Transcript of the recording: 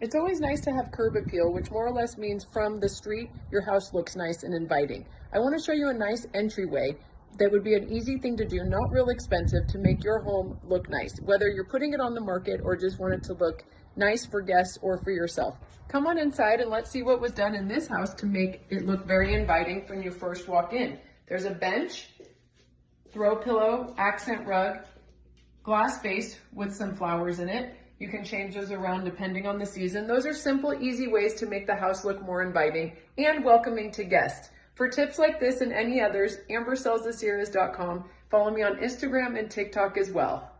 It's always nice to have curb appeal, which more or less means from the street, your house looks nice and inviting. I want to show you a nice entryway that would be an easy thing to do, not real expensive, to make your home look nice, whether you're putting it on the market or just want it to look nice for guests or for yourself. Come on inside and let's see what was done in this house to make it look very inviting when you first walk in. There's a bench, throw pillow, accent rug, glass base with some flowers in it. You can change those around depending on the season. Those are simple, easy ways to make the house look more inviting and welcoming to guests. For tips like this and any others, ambersellsthesierras.com. Follow me on Instagram and TikTok as well.